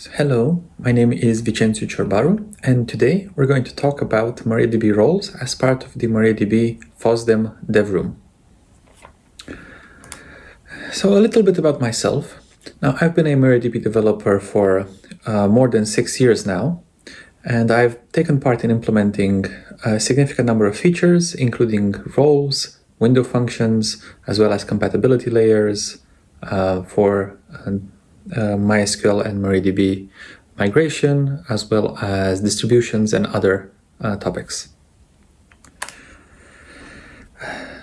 So, hello, my name is Vicențiu Ciorbaru, and today we're going to talk about MariaDB roles as part of the MariaDB FOSDEM dev room. So a little bit about myself. Now, I've been a MariaDB developer for uh, more than six years now, and I've taken part in implementing a significant number of features, including roles, window functions, as well as compatibility layers uh, for uh, uh, MySQL and MariaDB migration, as well as distributions and other uh, topics.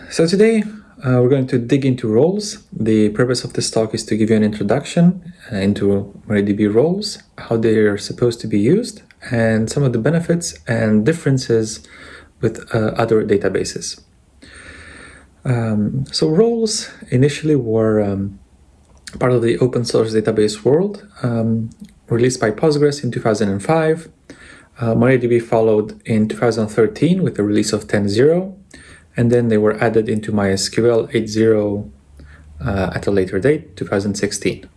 So today uh, we're going to dig into roles. The purpose of this talk is to give you an introduction uh, into MariaDB roles, how they are supposed to be used, and some of the benefits and differences with uh, other databases. Um, so roles initially were um, part of the open source database world, um, released by Postgres in 2005. Uh, MariaDB followed in 2013 with the release of 10.0, and then they were added into MySQL 8.0 uh, at a later date, 2016.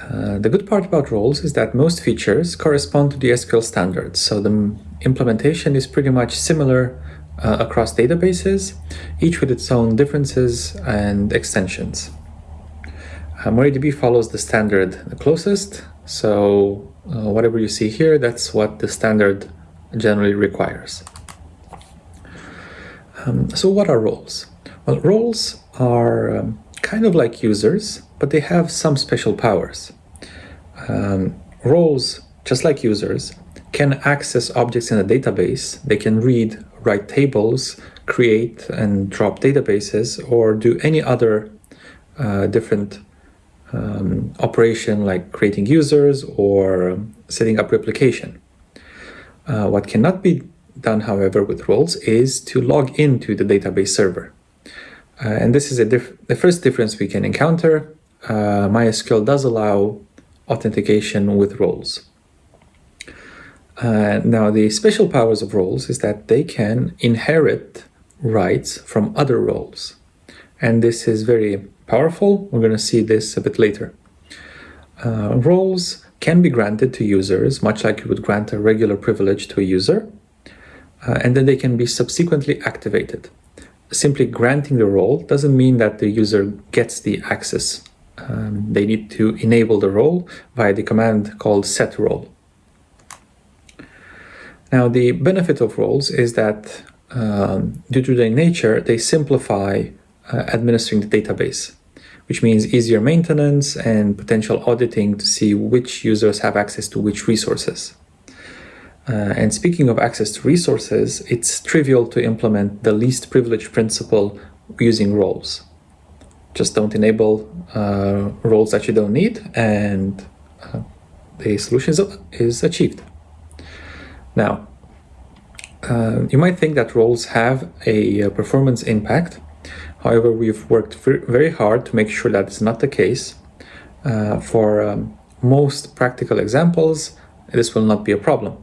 Uh, the good part about roles is that most features correspond to the SQL standards, so the implementation is pretty much similar uh, across databases, each with its own differences and extensions. MariaDB follows the standard the closest, so uh, whatever you see here, that's what the standard generally requires. Um, so what are roles? Well, roles are um, kind of like users, but they have some special powers. Um, roles, just like users, can access objects in a database. They can read, write tables, create and drop databases, or do any other uh, different um, operation like creating users or setting up replication. Uh, what cannot be done, however, with roles is to log into the database server. Uh, and this is the first difference we can encounter. Uh, MySQL does allow authentication with roles. Uh, now, the special powers of roles is that they can inherit rights from other roles. And this is very powerful. We're going to see this a bit later. Uh, roles can be granted to users, much like you would grant a regular privilege to a user, uh, and then they can be subsequently activated. Simply granting the role doesn't mean that the user gets the access. Um, they need to enable the role via the command called set role. Now, the benefit of roles is that um, due to their nature, they simplify uh, administering the database, which means easier maintenance and potential auditing to see which users have access to which resources. Uh, and speaking of access to resources, it's trivial to implement the least privilege principle using roles. Just don't enable uh, roles that you don't need and uh, the solution is, is achieved. Now, uh, you might think that roles have a performance impact, However, we've worked very hard to make sure that it's not the case. Uh, for um, most practical examples, this will not be a problem.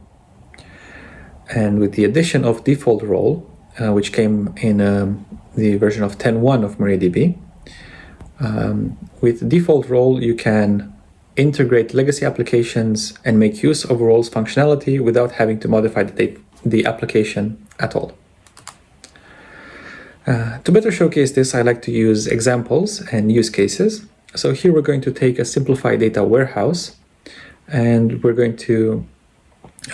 And with the addition of default role, uh, which came in um, the version of 10.1 of MariaDB, um, with default role, you can integrate legacy applications and make use of roles functionality without having to modify the, the application at all. Uh, to better showcase this, I like to use examples and use cases. So here we're going to take a simplified data warehouse and we're going to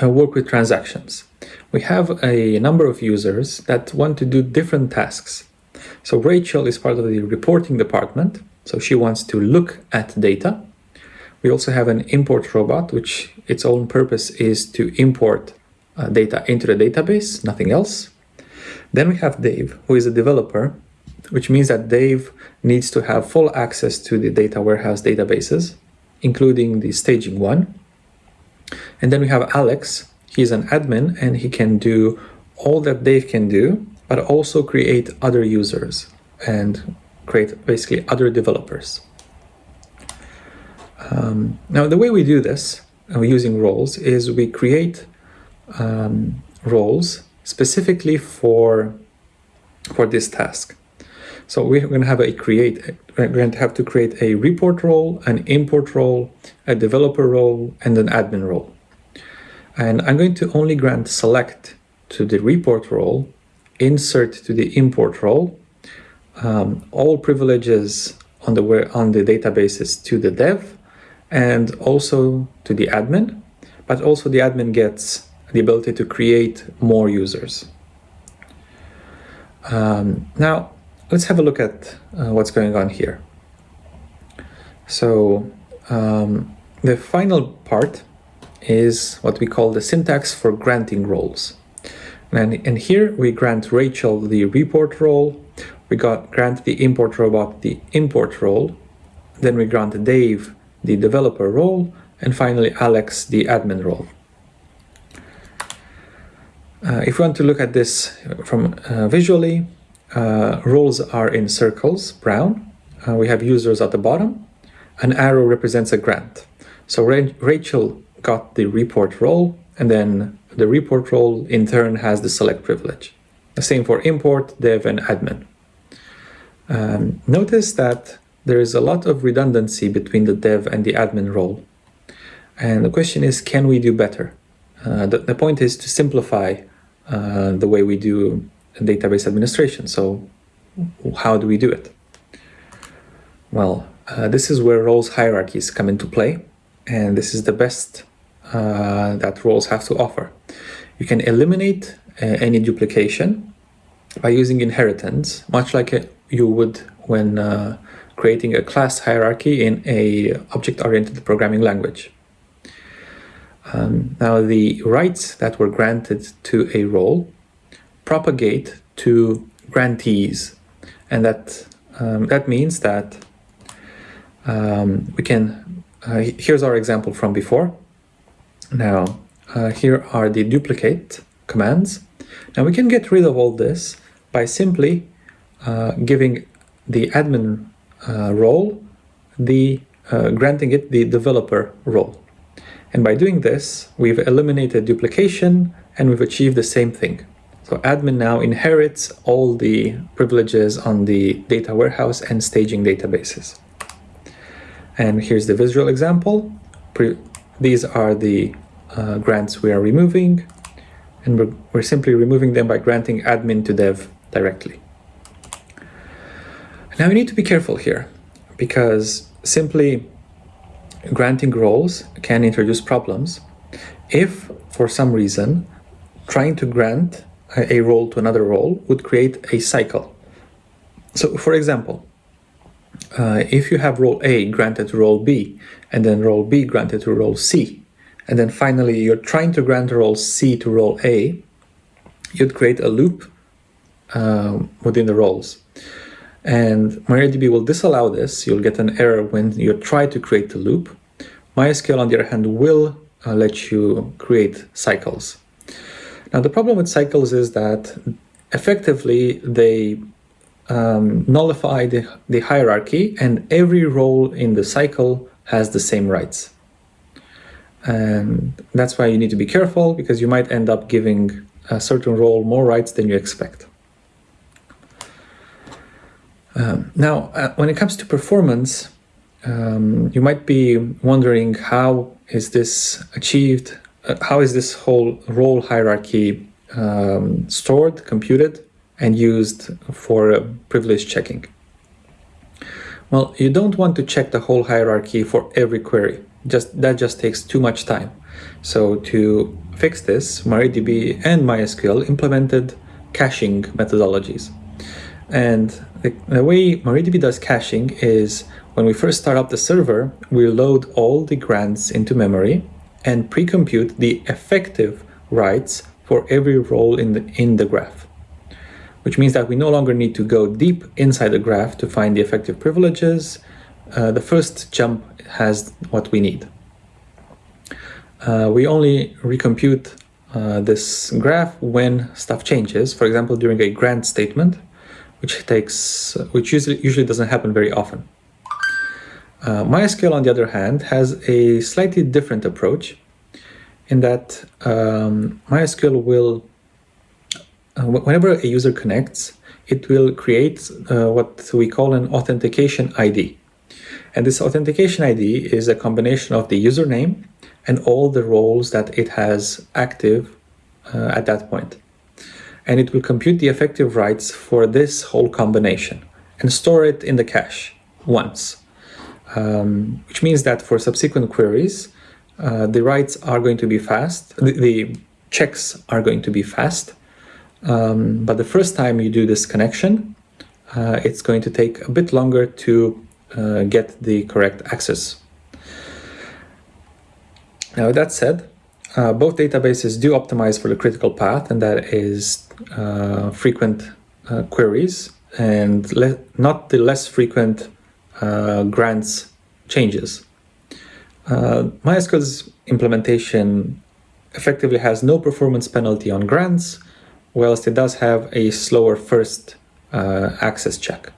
uh, work with transactions. We have a number of users that want to do different tasks. So Rachel is part of the reporting department, so she wants to look at data. We also have an import robot, which its own purpose is to import uh, data into the database, nothing else. Then we have Dave, who is a developer, which means that Dave needs to have full access to the data warehouse databases, including the staging one. And then we have Alex, he's an admin and he can do all that Dave can do, but also create other users and create basically other developers. Um, now, the way we do this uh, using roles is we create um, roles specifically for, for this task. So we're going to have a create, we're going to have to create a report role, an import role, a developer role, and an admin role. And I'm going to only grant select to the report role, insert to the import role, um, all privileges on the on the databases to the dev, and also to the admin, but also the admin gets the ability to create more users. Um, now, let's have a look at uh, what's going on here. So um, the final part is what we call the syntax for granting roles. And, and here we grant Rachel the report role, we got grant the import robot the import role, then we grant Dave the developer role, and finally Alex the admin role. Uh, if we want to look at this from uh, visually, uh, roles are in circles, brown. We have users at the bottom. An arrow represents a grant. So Ra Rachel got the report role, and then the report role in turn has the select privilege. The same for import, dev, and admin. Um, notice that there is a lot of redundancy between the dev and the admin role. And the question is, can we do better? Uh, the, the, point is to simplify uh, the way we do database administration. So how do we do it? Well, uh, this is where roles hierarchies come into play. And this is the best uh, that roles have to offer. You can eliminate uh, any duplication by using inheritance, much like you would when uh, creating a class hierarchy in a object-oriented programming language. Um, now the rights that were granted to a role propagate to grantees. And that um, that means that um, we can uh, here's our example from before. Now uh, here are the duplicate commands. Now we can get rid of all this by simply uh, giving the admin uh, role the uh, granting it the developer role and by doing this, we've eliminated duplication and we've achieved the same thing. So admin now inherits all the privileges on the data warehouse and staging databases. And here's the visual example. These are the uh, grants we are removing, and we're, we're simply removing them by granting admin to dev directly. Now we need to be careful here, because simply granting roles can introduce problems if, for some reason, trying to grant a role to another role would create a cycle. So, for example, uh, if you have role A granted to role B, and then role B granted to role C, and then finally you're trying to grant role C to role A, you'd create a loop um, within the roles. And MariaDB will disallow this. You'll get an error when you try to create the loop. MySQL, on the other hand, will uh, let you create cycles. Now, the problem with cycles is that effectively they um, nullify the, the hierarchy and every role in the cycle has the same rights. And that's why you need to be careful because you might end up giving a certain role more rights than you expect. Um, now, uh, when it comes to performance, um, you might be wondering how is this achieved? Uh, how is this whole role hierarchy um, stored, computed, and used for uh, privilege checking? Well, you don't want to check the whole hierarchy for every query. Just That just takes too much time. So to fix this, MariaDB and MySQL implemented caching methodologies. And the, the way MariaDB does caching is when we first start up the server, we load all the grants into memory and pre-compute the effective rights for every role in the, in the graph, which means that we no longer need to go deep inside the graph to find the effective privileges. Uh, the first jump has what we need. Uh, we only recompute uh, this graph when stuff changes, for example, during a grant statement, which takes, which usually, usually doesn't happen very often. Uh, MySQL, on the other hand, has a slightly different approach in that um, MySQL will, uh, whenever a user connects, it will create uh, what we call an authentication ID. And this authentication ID is a combination of the username and all the roles that it has active uh, at that point. And it will compute the effective rights for this whole combination and store it in the cache once, um, which means that for subsequent queries, uh, the rights are going to be fast, the, the checks are going to be fast, um, but the first time you do this connection, uh, it's going to take a bit longer to uh, get the correct access. Now, that said, uh, both databases do optimize for the critical path, and that is uh, frequent uh, queries and not the less frequent uh, grants changes. MySQL's implementation effectively has no performance penalty on grants, whilst it does have a slower first uh, access check.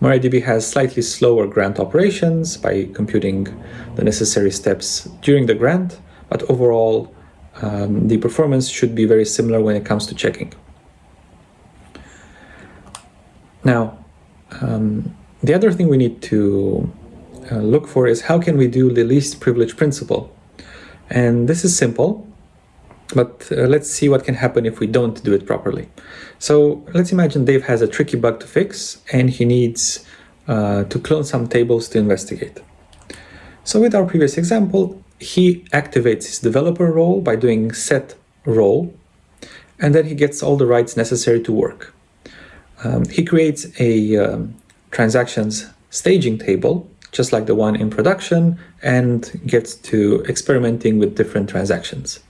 MariaDB has slightly slower grant operations by computing the necessary steps during the grant, but overall um, the performance should be very similar when it comes to checking. Now, um, the other thing we need to uh, look for is how can we do the least privilege principle? And this is simple. But uh, let's see what can happen if we don't do it properly. So let's imagine Dave has a tricky bug to fix and he needs uh, to clone some tables to investigate. So with our previous example, he activates his developer role by doing set role, and then he gets all the rights necessary to work. Um, he creates a um, transactions staging table, just like the one in production, and gets to experimenting with different transactions.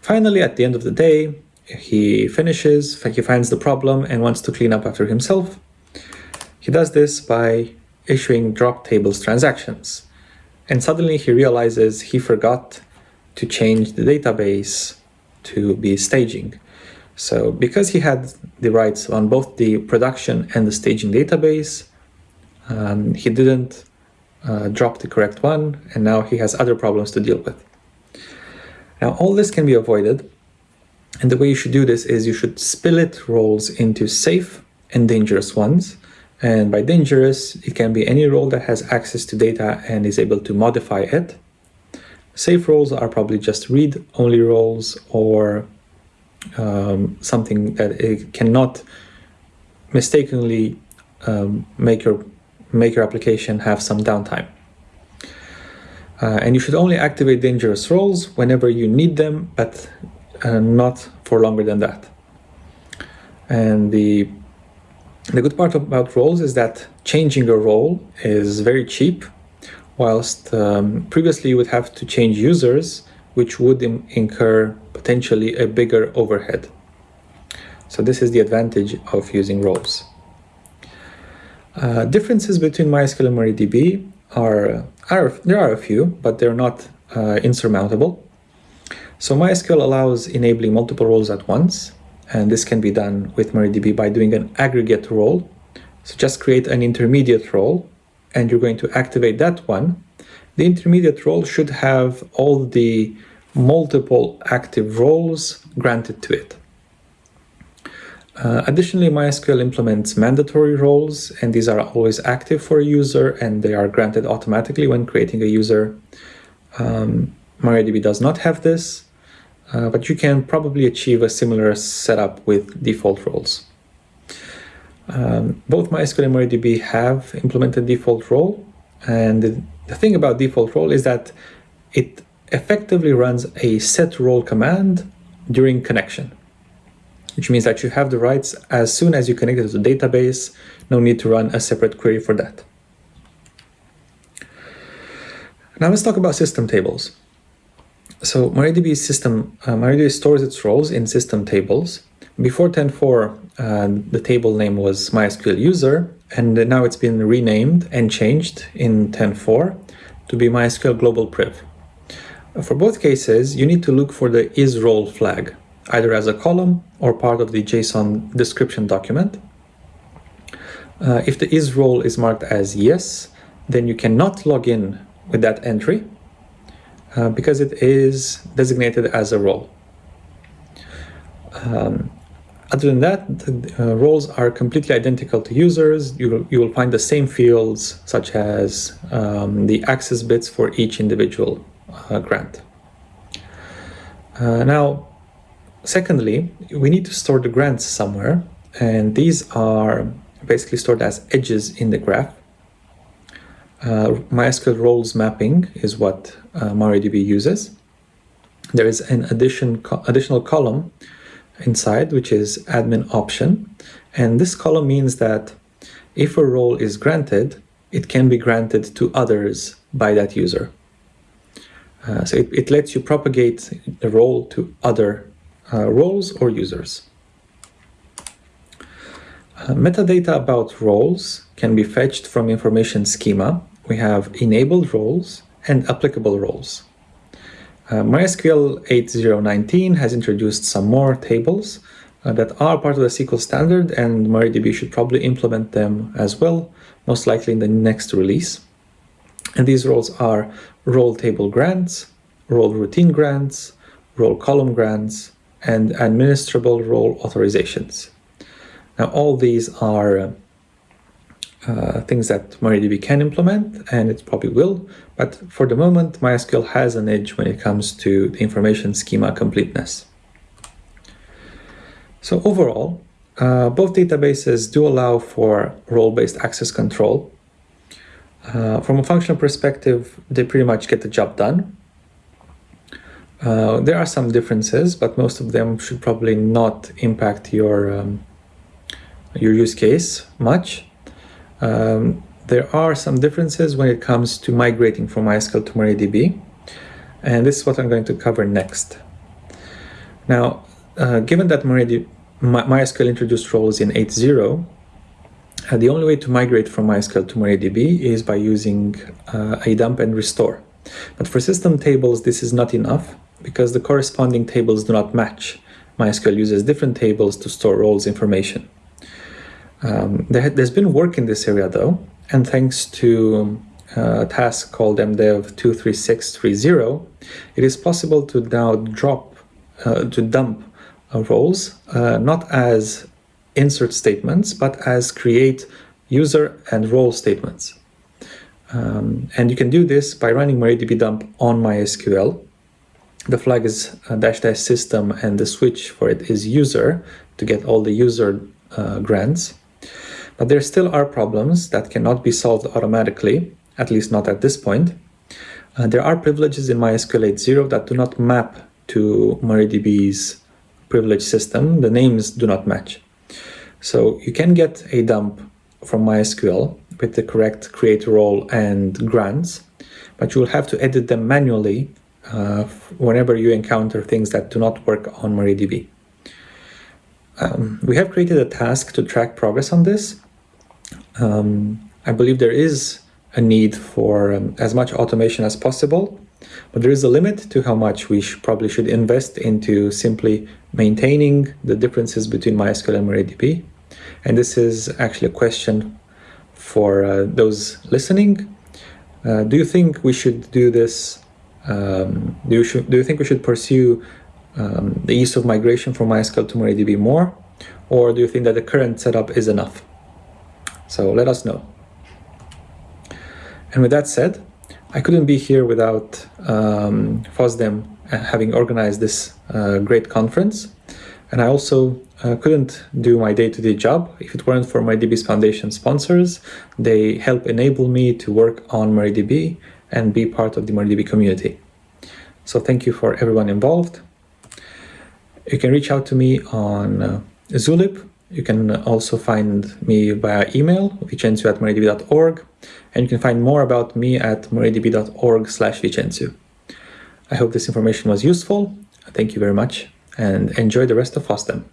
Finally, at the end of the day, he finishes, he finds the problem and wants to clean up after himself. He does this by issuing drop tables transactions. And suddenly he realizes he forgot to change the database to be staging. So because he had the rights on both the production and the staging database, um, he didn't uh, drop the correct one, and now he has other problems to deal with. Now all this can be avoided and the way you should do this is you should split roles into safe and dangerous ones. And by dangerous, it can be any role that has access to data and is able to modify it. Safe roles are probably just read-only roles or um, something that it cannot mistakenly um, make your make your application have some downtime. Uh, and you should only activate dangerous roles whenever you need them, but uh, not for longer than that. And the, the good part about roles is that changing a role is very cheap, whilst um, previously you would have to change users, which would incur potentially a bigger overhead. So this is the advantage of using roles. Uh, differences between MySQL and MariaDB are, are there are a few, but they're not uh, insurmountable. So MySQL allows enabling multiple roles at once, and this can be done with MariaDB by doing an aggregate role. So just create an intermediate role, and you're going to activate that one. The intermediate role should have all the multiple active roles granted to it. Uh, additionally, MySQL implements mandatory roles, and these are always active for a user, and they are granted automatically when creating a user. Um, MariaDB does not have this, uh, but you can probably achieve a similar setup with default roles. Um, both MySQL and MariaDB have implemented default role, and the, thing about default role is that it effectively runs a set role command during connection which means that you have the rights as soon as you connect it to the database, no need to run a separate query for that. Now let's talk about system tables. So MariaDB system, uh, MariaDB stores its roles in system tables. Before 10.4, uh, the table name was MySQL user, and now it's been renamed and changed in 10.4 to be MySQL global priv. For both cases, you need to look for the is role flag either as a column or part of the JSON description document. Uh, if the is role is marked as yes, then you cannot log in with that entry uh, because it is designated as a role. Um, other than that, uh, roles are completely identical to users. You will, you will find the same fields, such as um, the access bits for each individual uh, grant. Uh, now, secondly, we need to store the grants somewhere, and these are basically stored as edges in the graph. Uh, MySQL roles mapping is what uh, MariaDB uses. There is an addition co additional column inside, which is admin option. And this column means that if a role is granted, it can be granted to others by that user. Uh, so it, it, lets you propagate the role to other uh, roles or users. Uh, metadata about roles can be fetched from information schema. We have enabled roles and applicable roles. Uh, MySQL 8019 has introduced some more tables uh, that are part of the SQL standard and MariaDB should probably implement them as well, most likely in the next release. And these roles are role table grants, role routine grants, role column grants, and administrable role authorizations. Now all these are uh, uh, things that MariaDB can implement, and it probably will, but for the moment, MySQL has an edge when it comes to the information schema completeness. So overall, uh, both databases do allow for role-based access control. Uh, from a functional perspective, they pretty much get the job done. Uh, there are some differences, but most of them should probably not impact your, um, your use case much. Um, there are some differences when it comes to migrating from MySQL to MariaDB, and this is what I'm going to cover next. Now, uh, given that MariaDB, MySQL introduced roles in 8.0, uh, the only way to migrate from MySQL to MariaDB is by using uh, a dump and restore. But for system tables, this is not enough because the corresponding tables do not match. MySQL uses different tables to store roles information. Um, there, has been work in this area though, and thanks to uh, a task called mdev23630, it is possible to now drop, uh, to dump uh, roles, uh, not as insert statements, but as create user and role statements. Um, and you can do this by running MariaDB dump on MySQL. The flag is uh, dash dash system and the switch for it is user to get all the user uh, grants. But there still are problems that cannot be solved automatically, at least not at this point. Uh, there are privileges in MySQL 8.0 that do not map to MariaDB's privilege system. The names do not match. So you can get a dump from MySQL with the correct create role and grants, but you will have to edit them manually uh, whenever you encounter things that do not work on MariaDB. Um, we have created a task to track progress on this, um, I believe there is a need for um, as much automation as possible, but there is a limit to how much we sh probably should invest into simply maintaining the differences between MySQL and MariaDB. And this is actually a question for uh, those listening. Uh, do you think we should do this? Um, do, you do you think we should pursue um, the ease of migration from MySQL to MariaDB more? Or do you think that the current setup is enough? So let us know. And with that said, I couldn't be here without um, FOSDEM having organized this uh, great conference. And I also uh, couldn't do my day-to-day -day job if it weren't for MariaDB's Foundation sponsors. They help enable me to work on MariaDB and be part of the MariaDB community. So thank you for everyone involved. You can reach out to me on uh, Zulip you can also find me via email, vicentiu at mariadb.org, and you can find more about me at mariadb.org slash vicentiu. I hope this information was useful. Thank you very much, and enjoy the rest of FOSDEM.